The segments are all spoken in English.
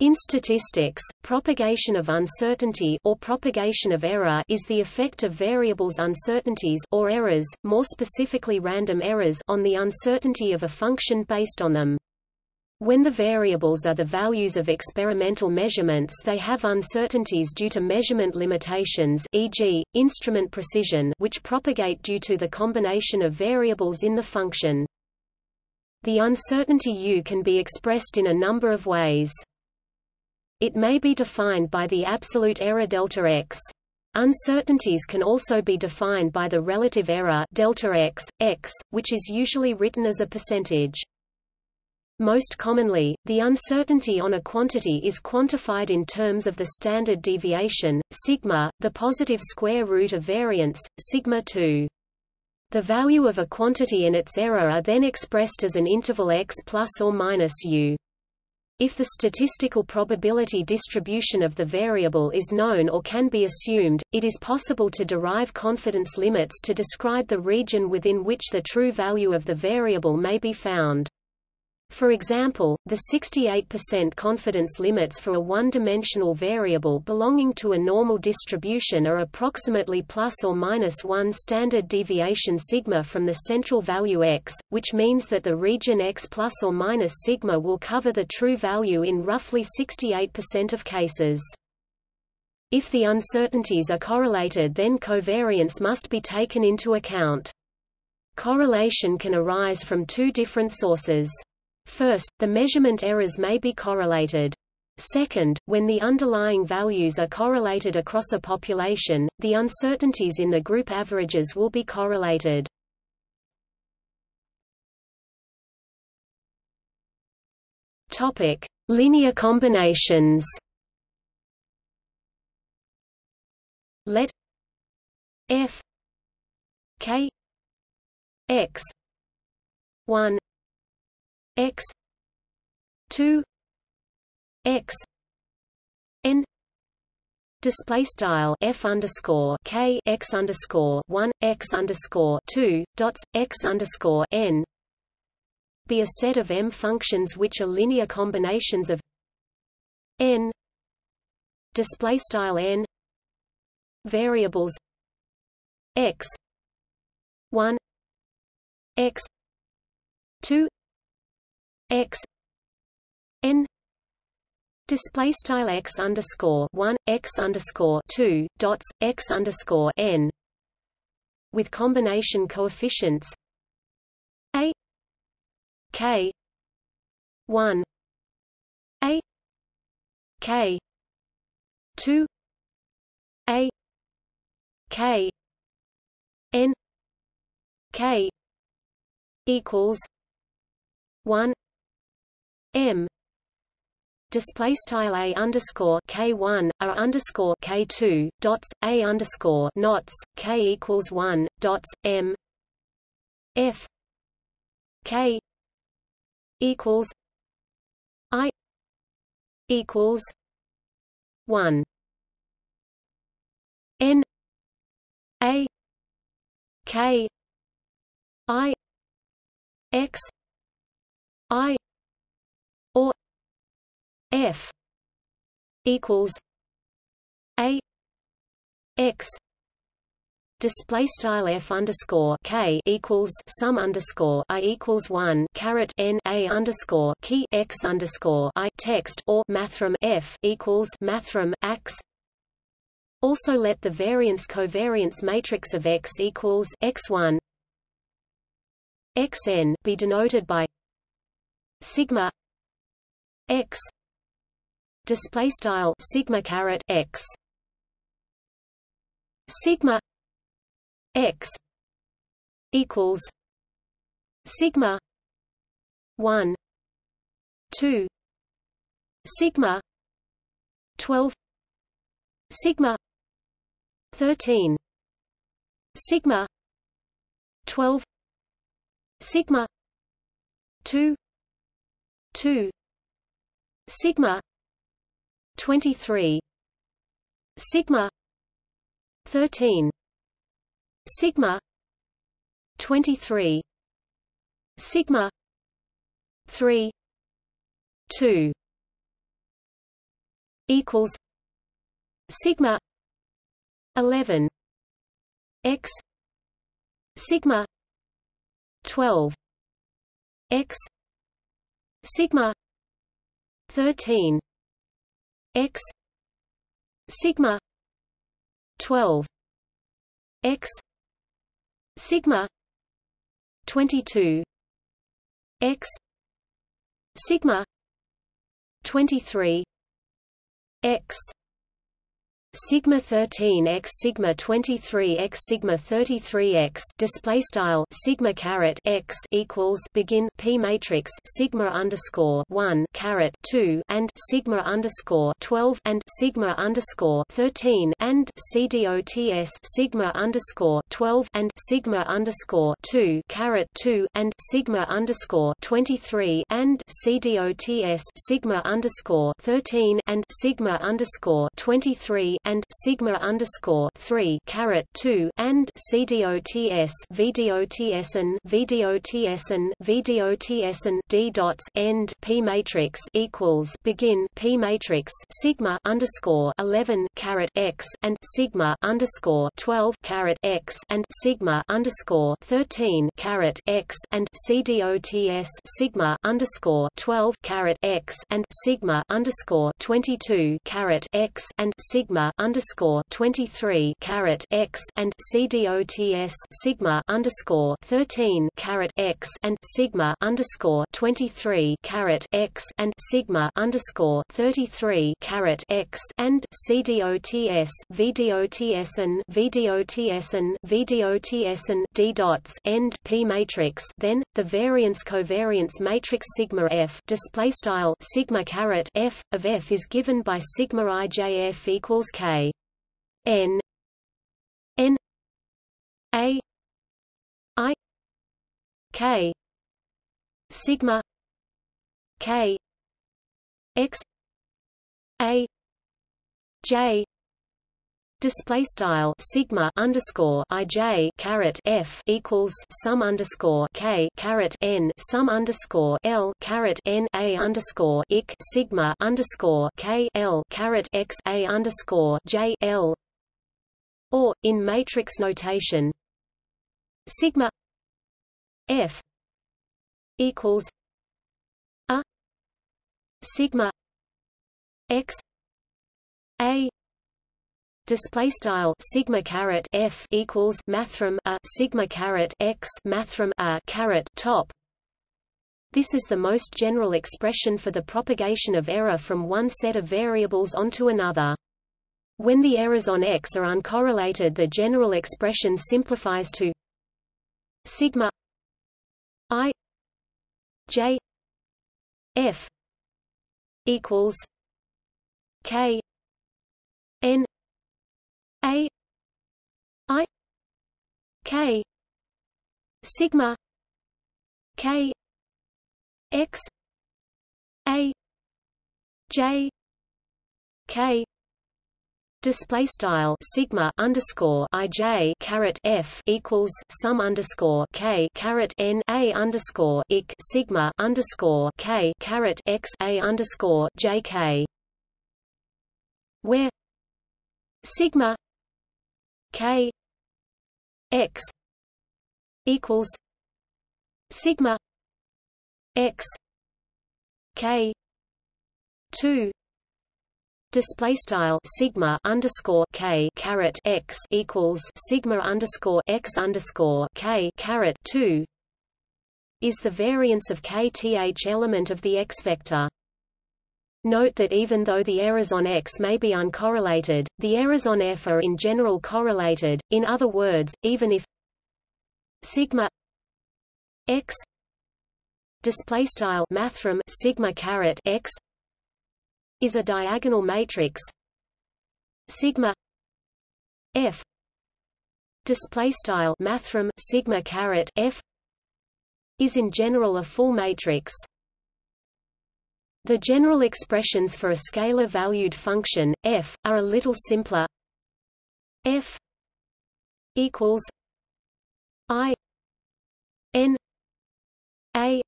In statistics, propagation of uncertainty or propagation of error is the effect of variables uncertainties or errors, more specifically random errors on the uncertainty of a function based on them. When the variables are the values of experimental measurements they have uncertainties due to measurement limitations e.g., instrument precision which propagate due to the combination of variables in the function. The uncertainty U can be expressed in a number of ways. It may be defined by the absolute error delta x. Uncertainties can also be defined by the relative error delta x, x, which is usually written as a percentage. Most commonly, the uncertainty on a quantity is quantified in terms of the standard deviation, sigma, the positive square root of variance, sigma 2. The value of a quantity and its error are then expressed as an interval x plus or minus u. If the statistical probability distribution of the variable is known or can be assumed, it is possible to derive confidence limits to describe the region within which the true value of the variable may be found. For example, the 68% confidence limits for a one-dimensional variable belonging to a normal distribution are approximately plus or minus 1 standard deviation sigma from the central value x, which means that the region x plus or minus sigma will cover the true value in roughly 68% of cases. If the uncertainties are correlated then covariance must be taken into account. Correlation can arise from two different sources. First, the measurement errors may be correlated. Second, when the underlying values are correlated across a population, the uncertainties in the group averages will be correlated. Topic: Linear combinations. Let f k x 1 x 2 x n display style f underscore k x underscore 1 x underscore 2 dots x underscore n be a set of m functions which are linear combinations of n display style n variables x 1 x 2 x n display style x underscore one x underscore two dots x underscore n with combination coefficients a k one a k two a k n k equals one M. Display style a underscore k one a underscore k two dots a underscore knots k equals one dots m. F. K equals i equals one. N. A. K. I. X. I F equals A X display style f underscore k equals sum underscore i equals one caret n a underscore key x underscore i text or mathrm f equals mathrm x. Also, let the variance covariance matrix of x equals x one xn be denoted by sigma x display style sigma caret x. Sigma x equals sigma 1 2 sigma 12 sigma 13 sigma 12 sigma 2 2 sigma 23 sigma 13 sigma 23 sigma 3 2 equals sigma 11 x sigma 12 x sigma 13 x sigma 12 x sigma 22 x sigma 23 x sigma 13 x sigma 23 x sigma 33 x display style sigma caret x equals begin p matrix sigma underscore 1 caret 2 and sigma underscore 12 and sigma underscore 13 and cdots sigma underscore 12 and sigma underscore 2 caret 2 and sigma underscore 23 and cdots sigma underscore 13 and sigma underscore 23 and sigma underscore three caret two and CDOTS VDOTSN VDOTSN VDOTSN D dots end P matrix equals begin P matrix sigma underscore eleven caret x and sigma underscore twelve caret x and sigma underscore thirteen caret x and CDOTS sigma underscore twelve caret x and sigma underscore twenty two caret x and sigma underscore twenty three caret x and CDOTS sigma underscore thirteen caret x and sigma underscore twenty three caret x and sigma underscore thirty three caret x and CDOTS VDOTSN VDOTSN VDOTSN D dots end P matrix then the variance covariance matrix sigma F display style sigma caret F of F is given by sigma IJF equals K. N. N. A. I. K. Sigma. K. X. A. J Display style sigma underscore ij caret f equals sum underscore k caret n sum underscore l caret n a underscore ik sigma underscore k l caret x a underscore j l. Or in matrix notation sigma f equals a sigma x a display style sigma caret f equals mathrm a sigma caret x mathrm a caret top. This is the most general expression for the propagation of error from one set of variables onto another. When the errors on X are uncorrelated the general expression simplifies to sigma i j f equals k n a I K sigma K X A J K. Display style sigma underscore ij caret f equals sum underscore k caret n a underscore ik sigma underscore k caret x a underscore j k, where sigma K X equals sigma X K two Display style sigma underscore k caret x equals sigma underscore x underscore k caret two is the variance of kth element of the x vector. Note that even though the errors on X may be uncorrelated, the errors on F are in general correlated. In other words, even if sigma X display style mathrm sigma caret X is a diagonal matrix sigma F display style mathrm sigma caret F is in general a full matrix the general expressions for a scalar-valued function, f, are a little simpler. f equals i n a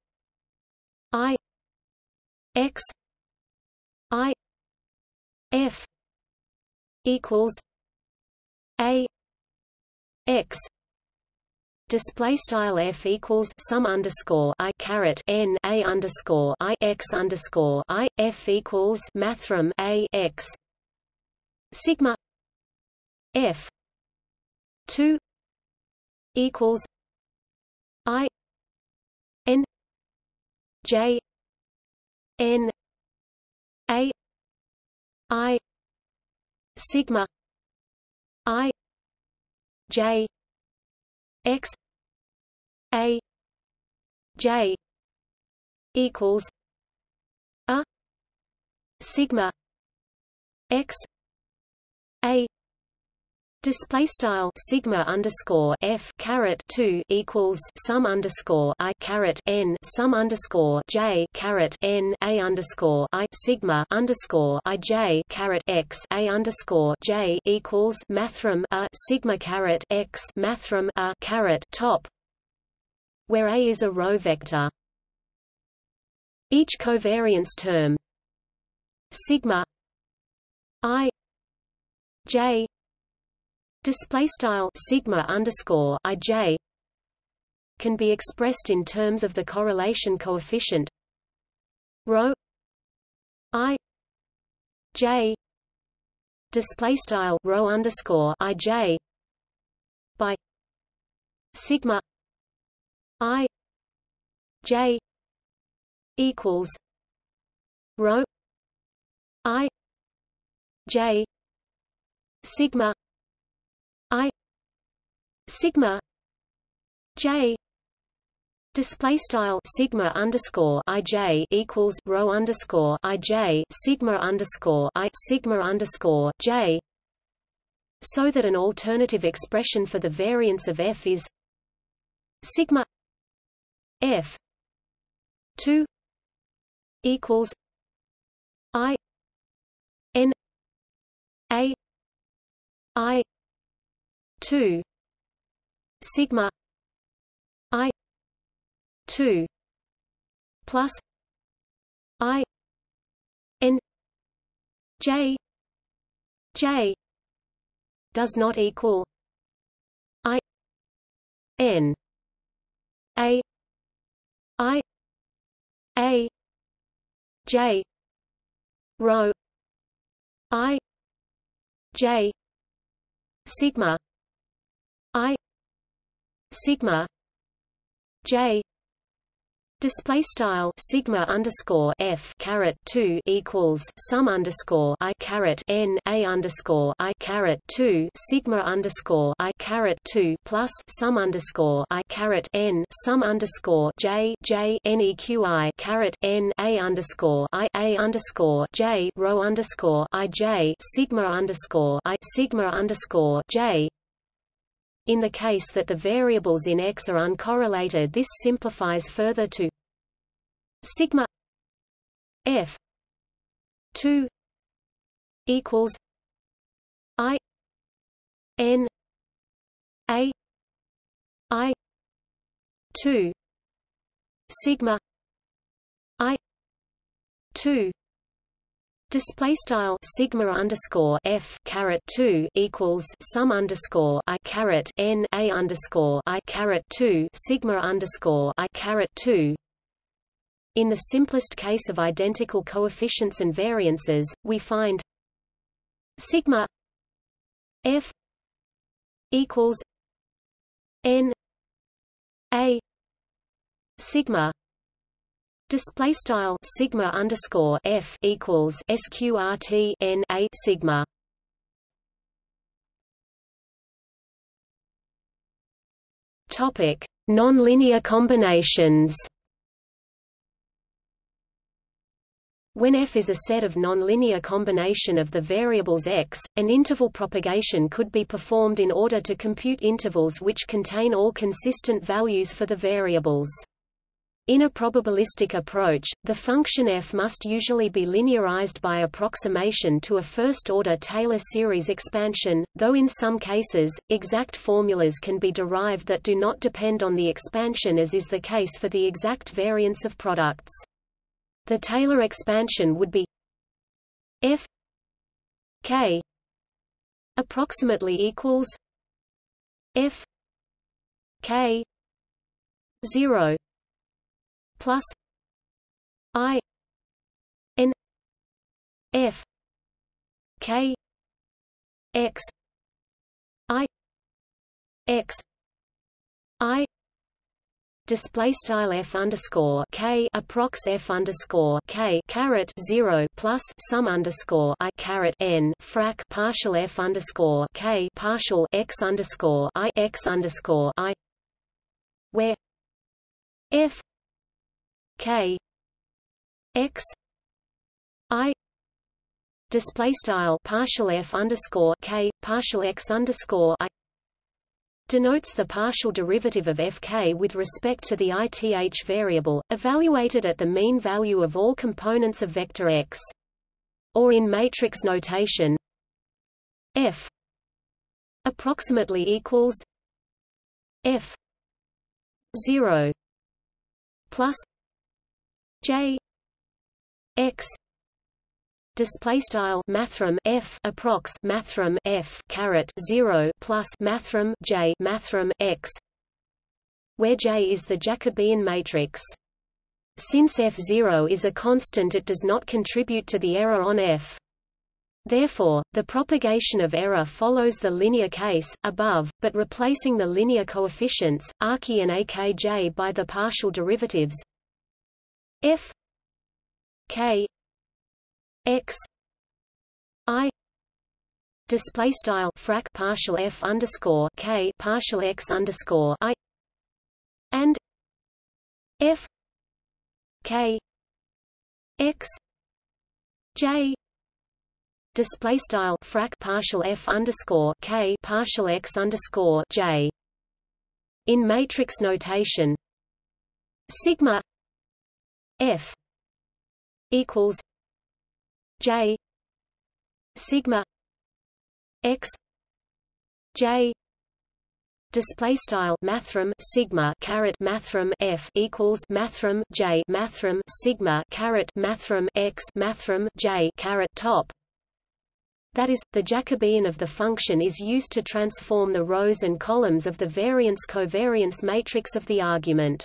i x i f equals a x display style f equals sum underscore i caret n a underscore i x underscore i f equals mathrm a x. Sigma f two equals i n j n a i sigma i j x a j equals a sigma x a Display style sigma underscore f caret two equals sum underscore i caret n sum underscore j caret n a underscore i sigma underscore i j caret x a underscore j equals mathrm a sigma caret x mathrm a caret top, where a is a row vector. Each covariance term sigma i j display style sigma underscore ij can be expressed in terms of the correlation coefficient rho i j display style rho underscore ij by sigma i j equals rho i j sigma I sigma J Display style sigma underscore ij equals rho underscore ij sigma underscore i sigma underscore j, so that an alternative expression for the variance of f is sigma f two equals i n a i 2 sigma i 2 plus i n j j does not equal i n a i a j rho i j sigma I sigma J Display style sigma underscore f caret two equals sum underscore i caret n a underscore i caret two sigma underscore i caret two plus sum underscore i caret n sum underscore j j neqi caret n a underscore i a underscore j rho underscore i j sigma underscore i sigma underscore j in the case that the variables in X are uncorrelated this simplifies further to sigma f 2 equals i n a i 2 sigma i 2 Display style sigma underscore f caret two equals sum underscore i caret n a underscore i caret two sigma underscore i caret two. In the simplest case of identical coefficients and variances, we find sigma f equals n a sigma Display style sigma underscore f equals sqrt n a sigma. Topic: Nonlinear combinations. When f is a set of nonlinear combination of the variables x, an interval propagation could be performed in order to compute intervals which contain all consistent values for the variables. In a probabilistic approach, the function f must usually be linearized by approximation to a first-order Taylor series expansion, though in some cases, exact formulas can be derived that do not depend on the expansion as is the case for the exact variance of products. The Taylor expansion would be f k approximately equals f k 0 plus i n f k x i x i display style f underscore k approx f underscore k caret zero plus sum underscore i caret n frac partial f underscore k partial x underscore i x underscore i where f k x i display style partial f underscore k partial x underscore i denotes the partial derivative of fk with respect to the ith variable, evaluated at the mean value of all components of vector x. Or in matrix notation f approximately equals f 0 plus j x display style mathrm f approx mathrm f caret 0 plus mathrm j mathrm x where j is the jacobian matrix. Since f0 is a constant it does not contribute to the error on f. Therefore, the propagation of error follows the linear case, above, but replacing the linear coefficients, Archi and Akj by the partial derivatives f k x i display style frac partial f underscore k partial x underscore i and f k x j display style frac partial f underscore k partial x underscore j. In matrix notation sigma f equals J sigma x J display style mathrm sigma caret mathrm f equals mathrm j mathrm sigma caret mathrm x mathrm j caret top that is, the Jacobian of the function is used to transform the rows and columns of the variance-covariance matrix of the argument.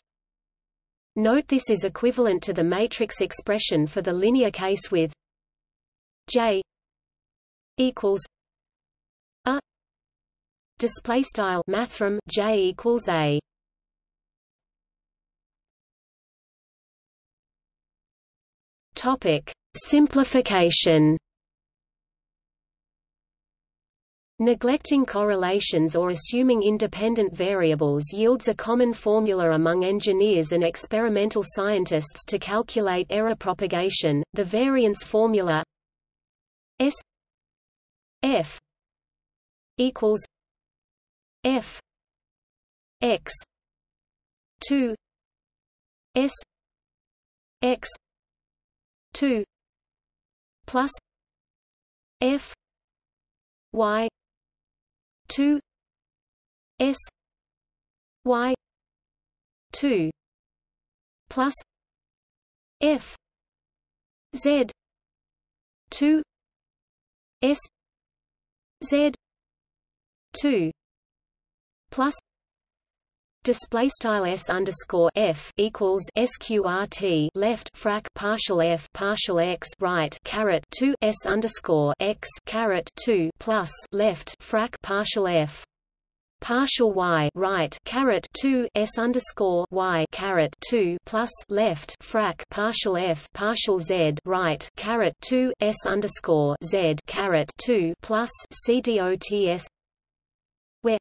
Note this is equivalent to the matrix expression for the linear case with J equals a display style mathrm J equals a. Topic simplification Neglecting correlations or assuming independent variables yields a common formula among engineers and experimental scientists to calculate error propagation, the variance formula S F equals F X two S X two plus F Y two S Y two plus F Z two S Z two plus display style s underscore f equals sqrt left frac partial f partial x right caret 2 s underscore x caret 2 plus left frac partial f. Partial y right caret 2 s underscore y caret 2 plus left frac partial f partial z right caret 2 s underscore z caret 2 plus c dots where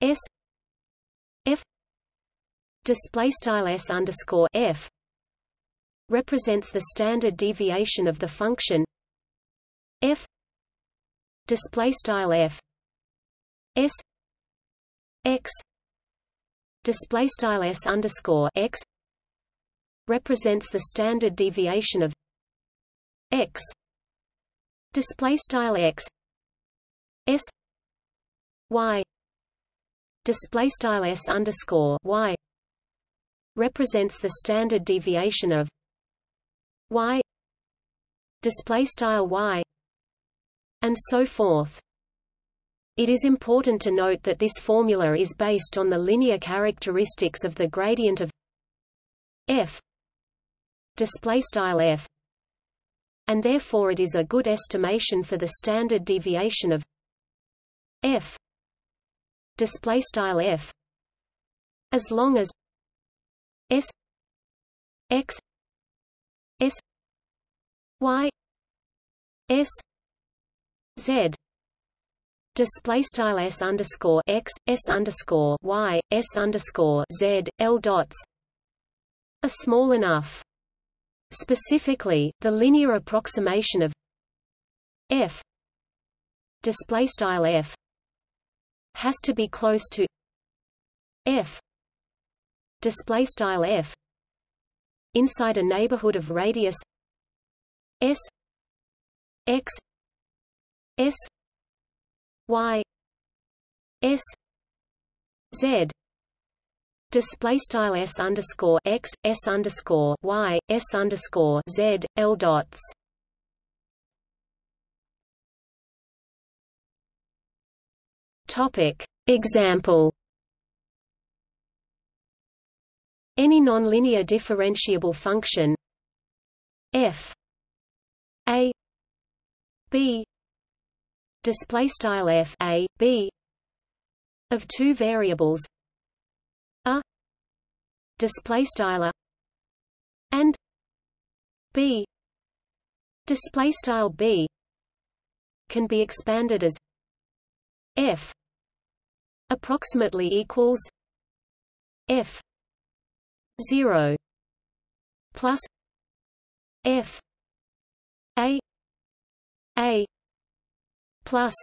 s f display style s underscore f represents the standard deviation of the function f display style f s x display style s underscore x represents the standard deviation of x display style x s y display style s underscore y represents the standard deviation of y display style y and so forth. It is important to note that this formula is based on the linear characteristics of the gradient of f display style f and therefore it is a good estimation for the standard deviation of f display style f. As long as s x s y s z. Display style s underscore x s underscore y s underscore z l dots are small enough. Specifically, the linear approximation of f. Display style f has to be close to f. Display style f. Inside a neighborhood of radius s. X. S. Y. S. Z. Display style s underscore x s underscore y s underscore z l dots topic. Example. Any nonlinear differentiable function? F. A. B. Display style f a b of two variables. A. Display style a and b. Display style b can be expanded as f approximately equals f 0 plus f a a plus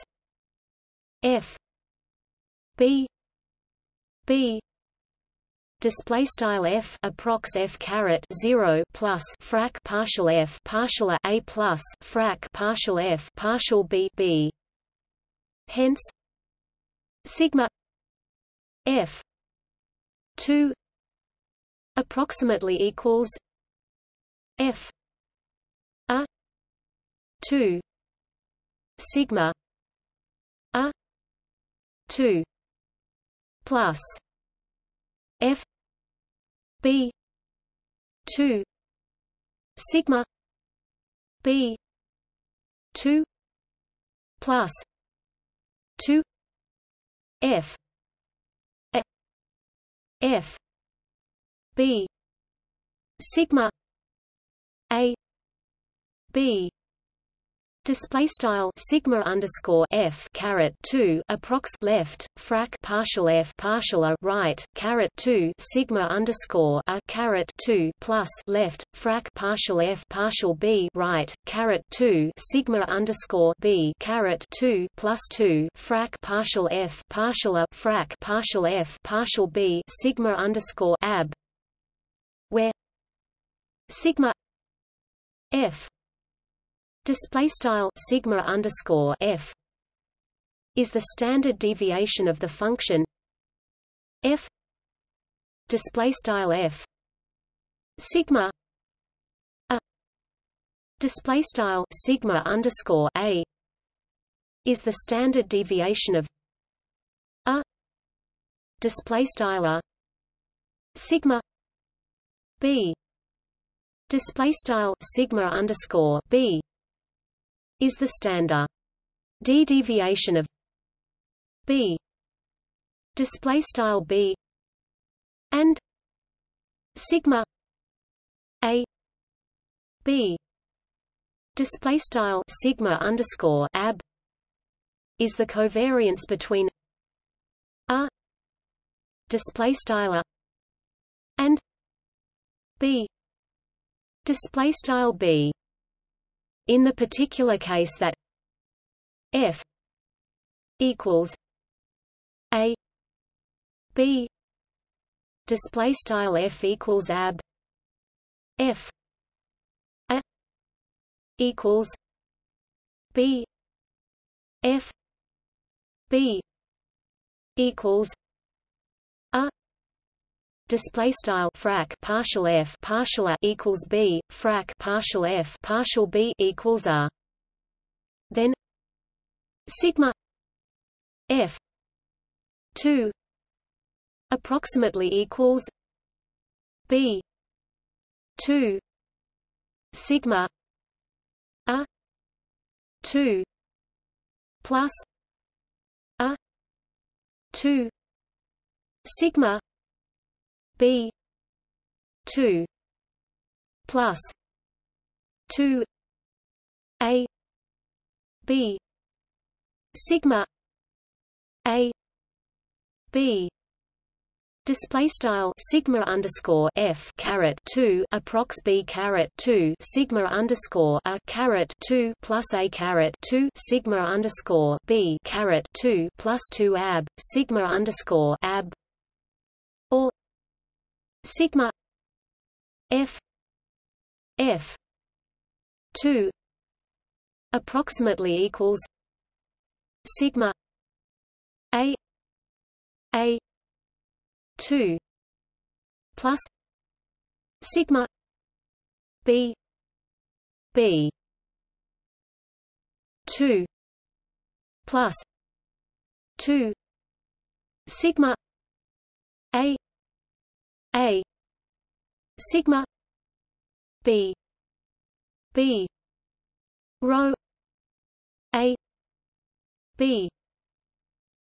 f b b display style f approx f caret 0 plus frac partial f partial a, a plus frac partial f partial b b hence sigma f 2 approximately equals f a 2 sigma a 2 plus f b 2 sigma b 2 plus 2 f a, f b sigma a b Display style sigma underscore f caret two approx left frac partial f partial a right caret two sigma underscore a caret two plus left frac partial f partial b right caret two sigma underscore b caret two plus two frac partial f partial a frac partial f partial b sigma underscore ab where sigma f display style sigma underscore f is the standard deviation of the function f display style f sigma a display style sigma underscore a is the standard deviation of a display style a sigma b display style sigma underscore b is the standard. D deviation of b. Display style b. And sigma a. B. Display style sigma underscore ab is the covariance between a. Display style and b. Display style b in the particular case that f equals a b display style f equals ab f a equals b f b equals display style frac partial f partial a equals b frac partial f partial b equals r. Then sigma f 2 approximately equals b 2 sigma a 2 plus a 2 sigma b 2 plus 2 a b sigma a b. Display style sigma underscore f caret two approx b caret two sigma underscore a caret two plus a caret two sigma underscore b caret two plus two ab sigma underscore ab sigma f f two approximately equals sigma a a 2 plus sigma b b 2 plus 2 sigma a. Sigma. B. B. Rho. A. B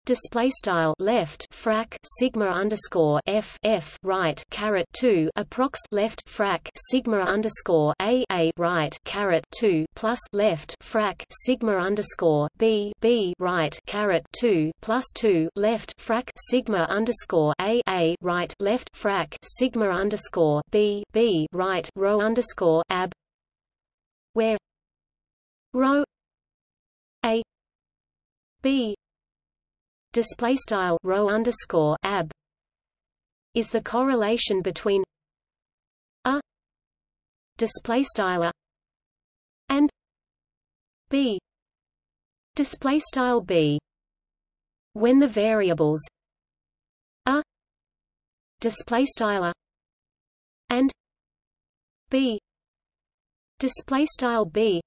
display style left frac sigma underscore f f right caret 2 approx left frac sigma underscore a a right caret 2 plus left frac sigma underscore b b right caret 2 plus 2 left frac sigma underscore a a right left frac sigma underscore b b right rho underscore ab where rho a b display style rho underscore ab is the correlation between a display style and b. Display style b when the variables a display style and b. Display style b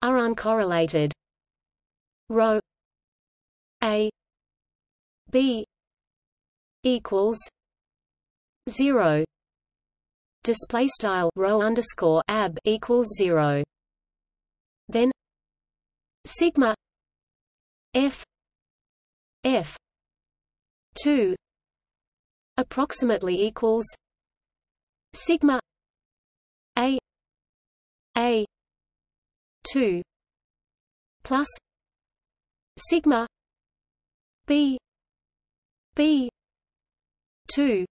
are uncorrelated. Rho a b equals zero. Display style rho underscore ab equals zero. Then sigma f f 2 approximately equals sigma a a 2 plus sigma b b 2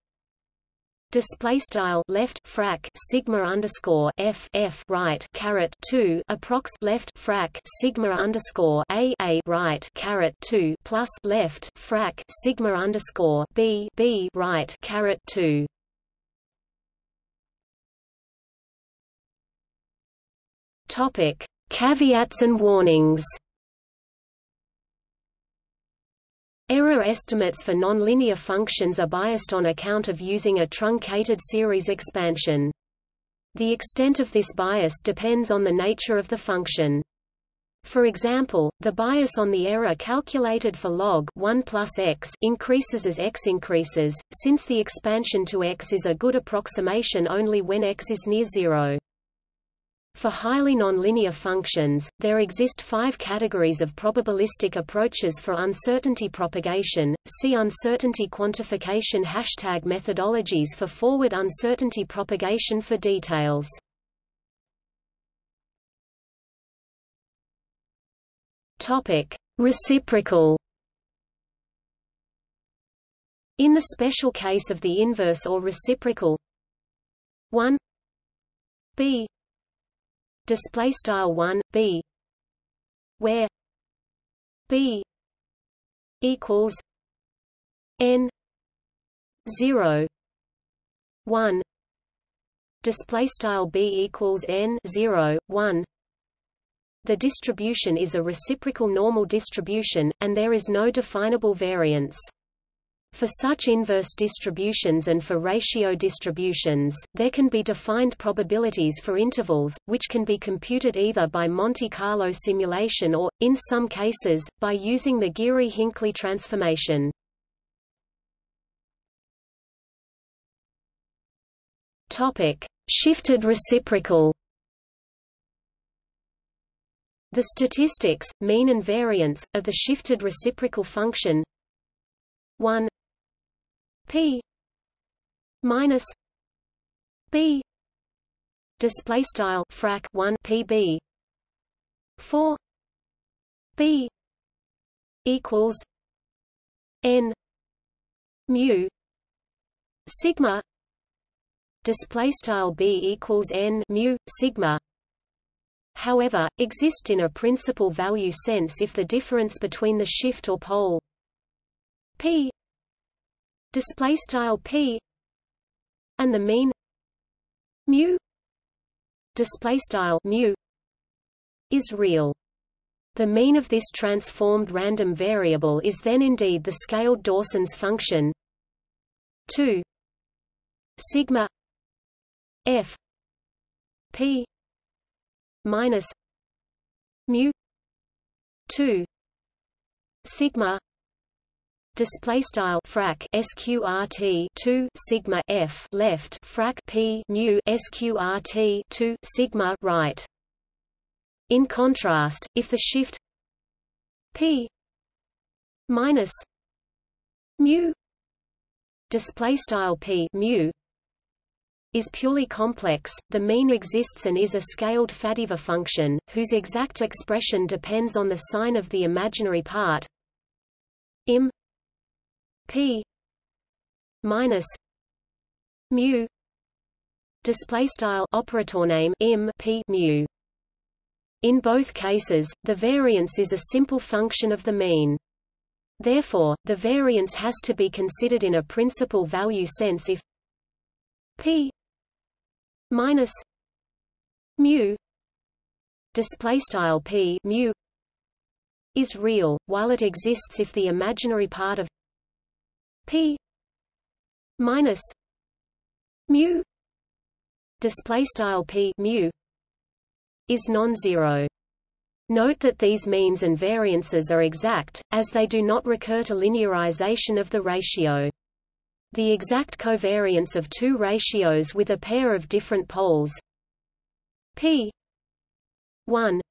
display style left frac sigma underscore f f right caret 2 approx left frac sigma underscore a a right caret 2 plus left frac sigma underscore b b right caret 2 topic. Caveats and warnings Error estimates for nonlinear functions are biased on account of using a truncated series expansion. The extent of this bias depends on the nature of the function. For example, the bias on the error calculated for log 1 plus x increases as x increases, since the expansion to x is a good approximation only when x is near zero. For highly nonlinear functions, there exist five categories of probabilistic approaches for uncertainty propagation. See uncertainty quantification hashtag methodologies for forward uncertainty propagation for details. Topic: Reciprocal. In the special case of the inverse or reciprocal 1 b display style 1 b. Where b equals n 0 1 display style b equals n 0 1 the distribution is a reciprocal normal distribution and there is no definable variance For such inverse distributions and for ratio distributions, there can be defined probabilities for intervals, which can be computed either by Monte Carlo simulation or, in some cases, by using the Geary-Hinckley transformation. Shifted reciprocal The statistics, mean and variance, of the shifted reciprocal function 1 p minus b display style frac 1 pb 4 b equals n mu sigma display style b equals n mu sigma. However exist in a principal value sense if the difference between the shift or pole p display style p and the mean mu display style mu is real. The mean of this transformed random variable is then indeed the scaled Dawson's function 2 sigma f p minus mu 2 sigma display style frac sqrt 2 sigma f left frac p mu sqrt 2 sigma right. In contrast if the shift p minus mu display style p mu is purely complex, the mean exists and is a scaled Faddeeva function, whose exact expression depends on the sign of the imaginary part im p minus mu display style operator name im p mu. In both cases the variance is a simple function of the mean. Therefore the variance has to be considered in a principal value sense if p minus mu display style p mu is real while it exists if the imaginary part of p minus mu display style p mu is non-zero Note that these means and variances are exact, as they do not recur to linearization of the ratio. The exact covariance of two ratios with a pair of different poles p 1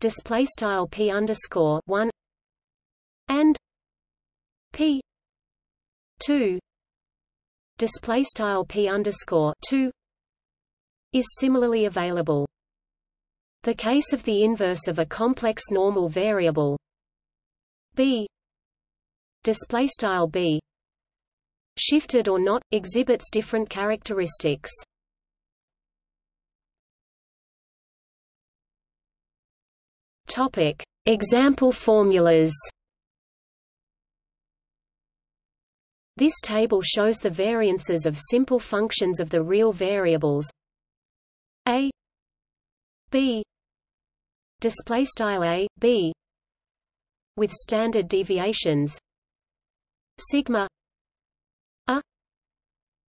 display style p underscore 1 and p 2 display style p underscore 2 is similarly available. The case of the inverse of a complex normal variable b display style b shifted or not exhibits different characteristics. Topic: Example formulas. This table shows the variances of simple functions of the real variables. A b display style a b with standard deviations. Sigma a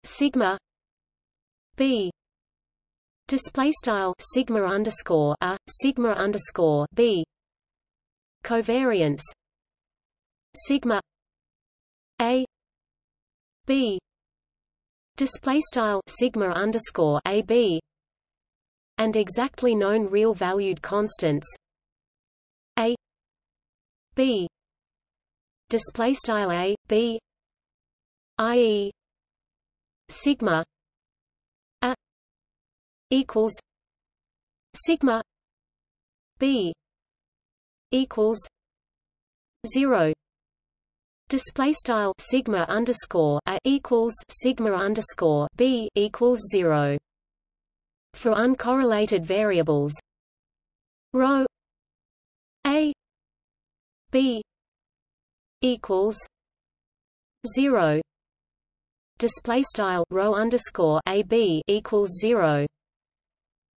sigma b display style sigma underscore a sigma underscore b. Covariance. Sigma a b. Display style sigma underscore a b. And exactly known real valued constants. A. B. Display style a b. I.e. sigma. A. Equals sigma b equals zero Display style sigma underscore a equals sigma underscore b equals zero. For uncorrelated variables, rho a b equals zero. Display style rho underscore a b equals zero.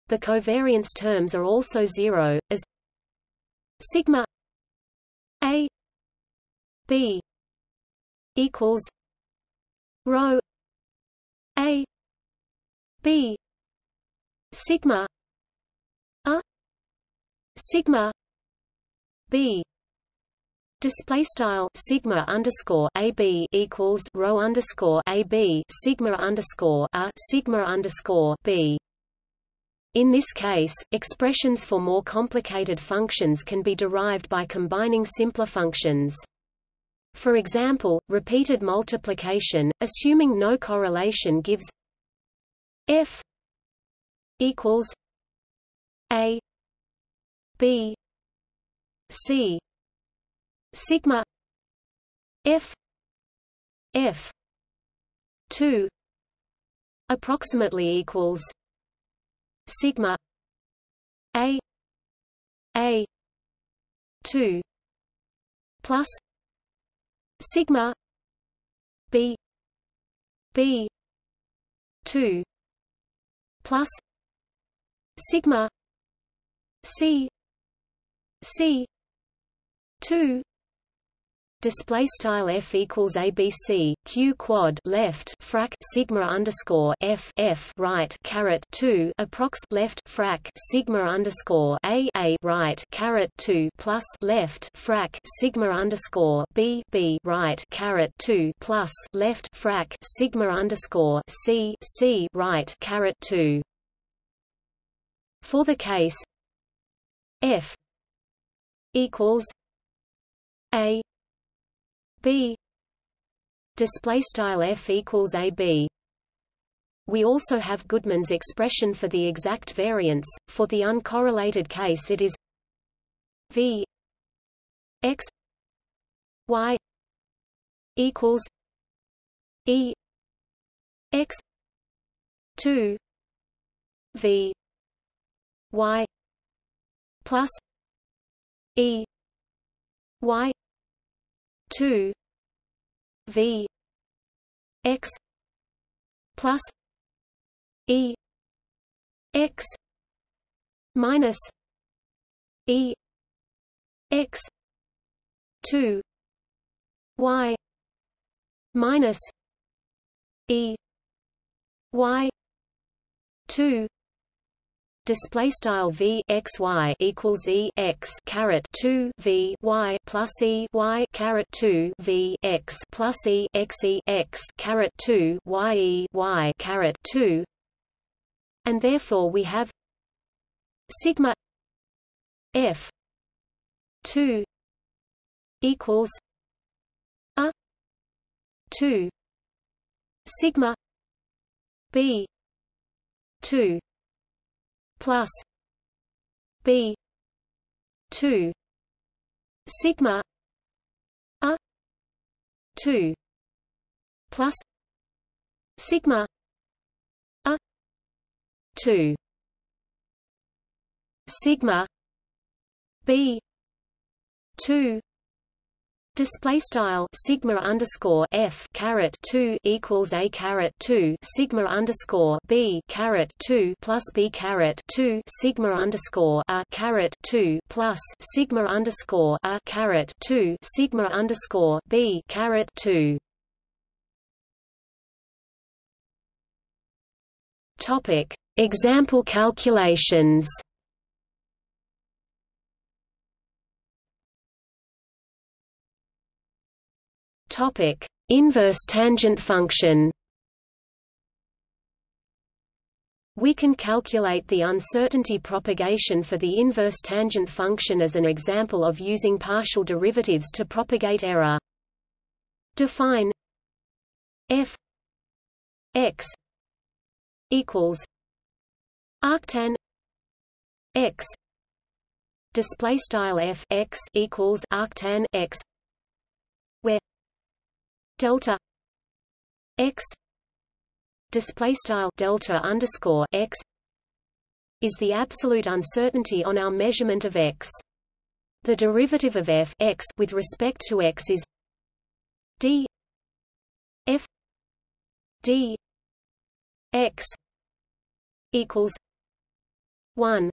The covariance terms are also zero, as sigma a b equals rho a b sigma a sigma b Display style sigma underscore ab equals rho underscore ab sigma underscore a sigma underscore b. In this case, expressions for more complicated functions can be derived by combining simpler functions. For example, repeated multiplication, assuming no correlation gives f equals a b c sigma f f 2 approximately equals sigma a a 2 plus sigma b b 2 plus sigma c c 2 display style f equals abc q quad left frac sigma underscore f f right caret 2 approx left frac sigma underscore a a right caret 2 plus left frac sigma underscore b b right caret 2 plus left frac sigma underscore c c right caret 2 for the case f equals a b display style f equals ab we also have Goodman's expression for the exact variance. For the uncorrelated case it is v x y equals e x 2 v y plus e y 2 v x plus e x minus e x 2 y minus e y 2 display style v x y equals e x caret 2 v y plus e y caret 2 v x plus e x e x caret 2 y e y caret 2 and therefore we have sigma f 2 equals a 2 sigma b 2 plus b 2 sigma a 2 plus sigma a 2 sigma b 2 Display style sigma underscore f caret two equals a caret two sigma underscore b caret two plus b caret two sigma underscore a caret two plus sigma underscore a caret two sigma underscore b caret two. Topic Example calculations Topic: Inverse tangent function. We can calculate the uncertainty propagation for the inverse tangent function as an example of using partial derivatives to propagate error. Define f x equals arctan x display style f x equals arctan x delta x display style delta underscore x is the absolute uncertainty on our measurement of x. The derivative of f x with respect to x is d f d x equals 1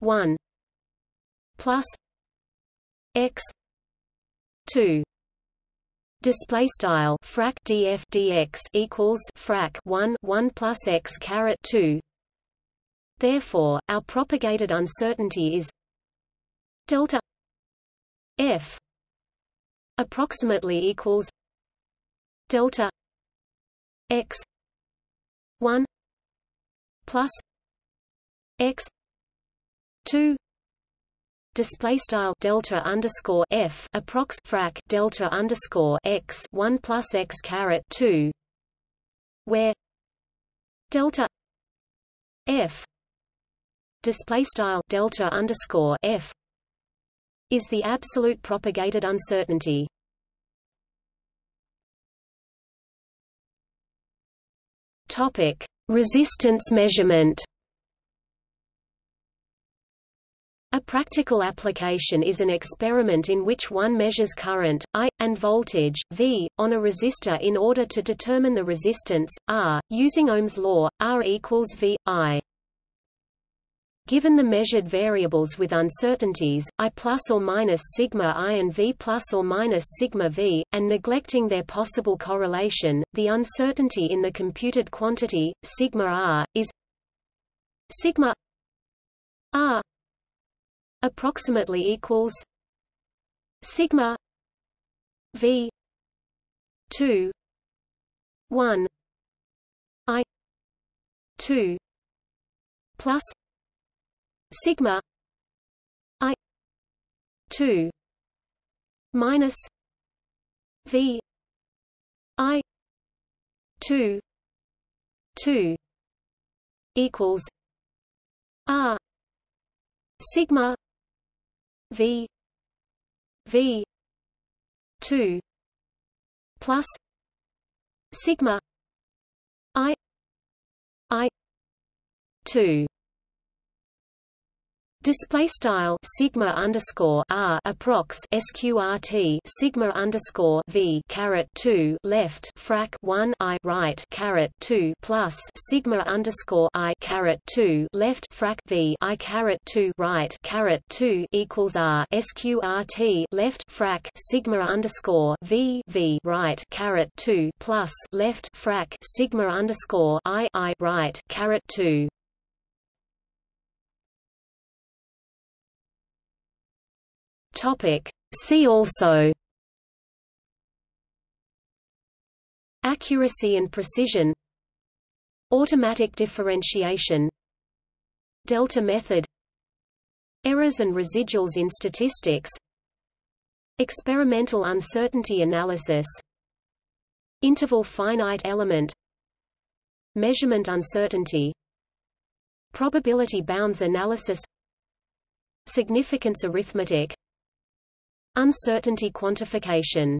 1 plus x 2 display style frac df dx equals frac 1 1 plus x caret 2 therefore our propagated uncertainty is delta f approximately equals delta x 1 plus x 2 display style delta underscore f approx frac delta underscore x 1 plus x caret 2 where delta f display style delta underscore f is the absolute propagated uncertainty. Topic resistance measurement A practical application is an experiment in which one measures current, I, and voltage, V, on a resistor in order to determine the resistance, R, using Ohm's law, R equals V, I. Given the measured variables with uncertainties, I plus or minus sigma I and V plus or minus sigma V, and neglecting their possible correlation, the uncertainty in the computed quantity, sigma R, is sigma R approximately equals sigma v 2 1 i 2 plus sigma i 2 minus v i 2 2 equals r sigma V. V. two plus sigma I I two Display style sigma underscore r approx sqrt sigma underscore v caret two left frac one i right caret two plus sigma underscore i caret two left frac v i caret two right caret two equals r sqrt left frac sigma underscore v v right caret two plus left frac sigma underscore i i right caret two Topic. See also. Accuracy and precision. Automatic differentiation. Delta method. Errors and residuals in statistics. Experimental uncertainty analysis. Interval finite element. Measurement uncertainty. Probability bounds analysis. Significance arithmetic Uncertainty quantification